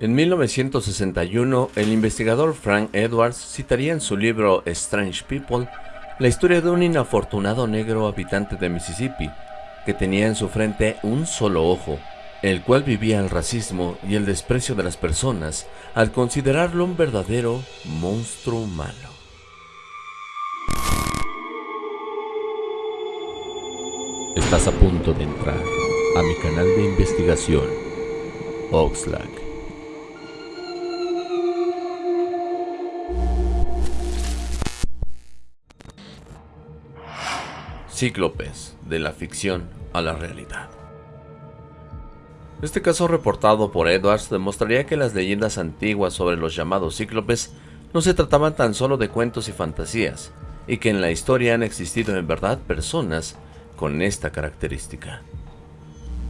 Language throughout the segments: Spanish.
En 1961, el investigador Frank Edwards citaría en su libro Strange People la historia de un inafortunado negro habitante de Mississippi que tenía en su frente un solo ojo, el cual vivía el racismo y el desprecio de las personas al considerarlo un verdadero monstruo humano. Estás a punto de entrar a mi canal de investigación, Oxlack. Cíclopes, de la ficción a la realidad. Este caso reportado por Edwards demostraría que las leyendas antiguas sobre los llamados cíclopes no se trataban tan solo de cuentos y fantasías, y que en la historia han existido en verdad personas con esta característica.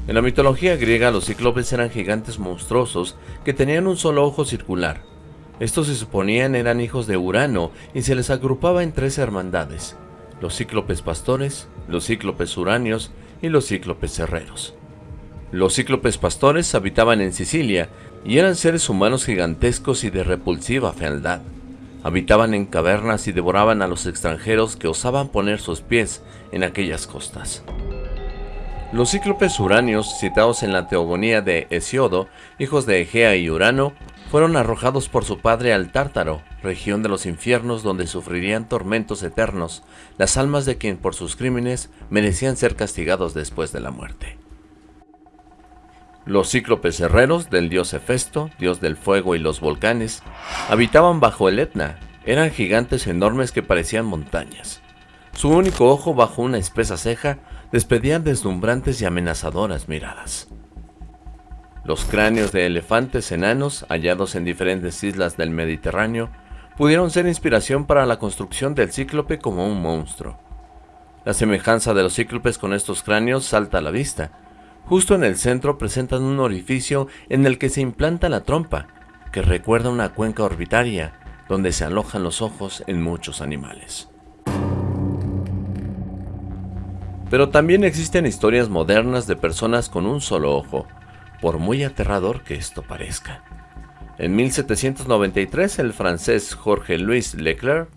En la mitología griega los cíclopes eran gigantes monstruosos que tenían un solo ojo circular. Estos se suponían eran hijos de Urano y se les agrupaba en tres hermandades, los cíclopes pastores, los cíclopes uranios y los cíclopes herreros. Los cíclopes pastores habitaban en Sicilia y eran seres humanos gigantescos y de repulsiva fealdad. Habitaban en cavernas y devoraban a los extranjeros que osaban poner sus pies en aquellas costas. Los cíclopes uranios, citados en la teogonía de Hesiodo, hijos de Egea y Urano, fueron arrojados por su padre al Tártaro, región de los infiernos donde sufrirían tormentos eternos las almas de quien por sus crímenes merecían ser castigados después de la muerte. Los cíclopes herreros del dios Hefesto, dios del fuego y los volcanes, habitaban bajo el Etna, eran gigantes enormes que parecían montañas. Su único ojo bajo una espesa ceja despedían deslumbrantes y amenazadoras miradas. Los cráneos de elefantes enanos, hallados en diferentes islas del Mediterráneo, pudieron ser inspiración para la construcción del cíclope como un monstruo. La semejanza de los cíclopes con estos cráneos salta a la vista. Justo en el centro presentan un orificio en el que se implanta la trompa, que recuerda una cuenca orbitaria, donde se alojan los ojos en muchos animales. Pero también existen historias modernas de personas con un solo ojo, por muy aterrador que esto parezca. En 1793 el francés Jorge Louis Leclerc,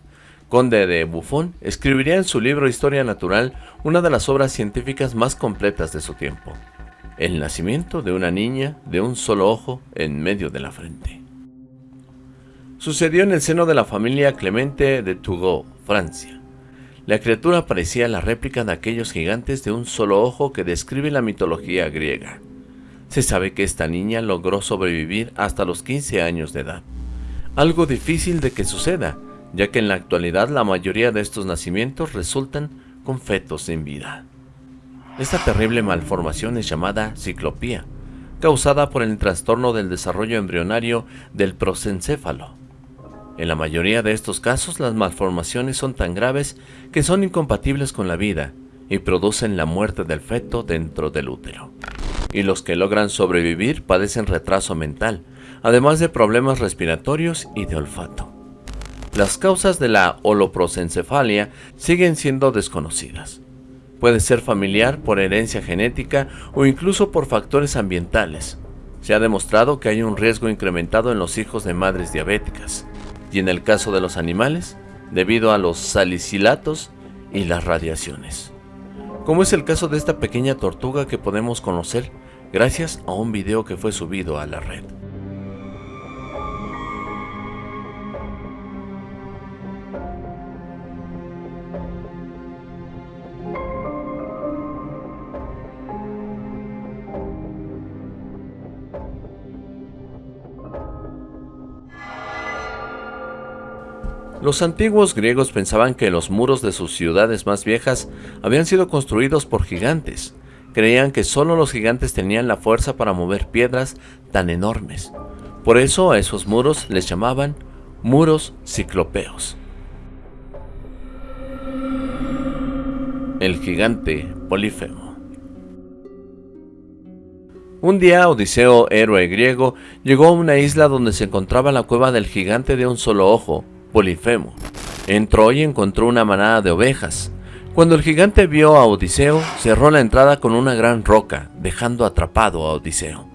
conde de Buffon, escribiría en su libro Historia Natural una de las obras científicas más completas de su tiempo, el nacimiento de una niña de un solo ojo en medio de la frente. Sucedió en el seno de la familia Clemente de Tougot, Francia. La criatura parecía la réplica de aquellos gigantes de un solo ojo que describe la mitología griega. Se sabe que esta niña logró sobrevivir hasta los 15 años de edad. Algo difícil de que suceda, ya que en la actualidad la mayoría de estos nacimientos resultan con fetos sin vida. Esta terrible malformación es llamada ciclopía, causada por el trastorno del desarrollo embrionario del prosencéfalo. En la mayoría de estos casos las malformaciones son tan graves que son incompatibles con la vida y producen la muerte del feto dentro del útero y los que logran sobrevivir padecen retraso mental, además de problemas respiratorios y de olfato. Las causas de la holoprosencefalia siguen siendo desconocidas. Puede ser familiar por herencia genética o incluso por factores ambientales. Se ha demostrado que hay un riesgo incrementado en los hijos de madres diabéticas, y en el caso de los animales, debido a los salicilatos y las radiaciones. Como es el caso de esta pequeña tortuga que podemos conocer gracias a un video que fue subido a la red. Los antiguos griegos pensaban que los muros de sus ciudades más viejas habían sido construidos por gigantes, Creían que solo los gigantes tenían la fuerza para mover piedras tan enormes. Por eso a esos muros les llamaban muros ciclopeos. El gigante Polifemo Un día Odiseo, héroe griego, llegó a una isla donde se encontraba la cueva del gigante de un solo ojo, Polifemo. Entró y encontró una manada de ovejas, cuando el gigante vio a Odiseo, cerró la entrada con una gran roca, dejando atrapado a Odiseo.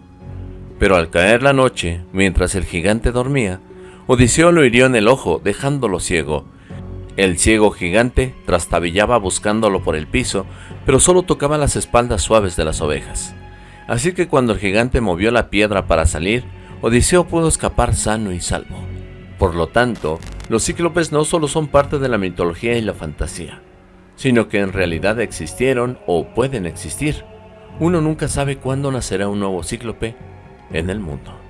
Pero al caer la noche, mientras el gigante dormía, Odiseo lo hirió en el ojo, dejándolo ciego. El ciego gigante trastabillaba buscándolo por el piso, pero solo tocaba las espaldas suaves de las ovejas. Así que cuando el gigante movió la piedra para salir, Odiseo pudo escapar sano y salvo. Por lo tanto, los cíclopes no solo son parte de la mitología y la fantasía, sino que en realidad existieron o pueden existir. Uno nunca sabe cuándo nacerá un nuevo cíclope en el mundo.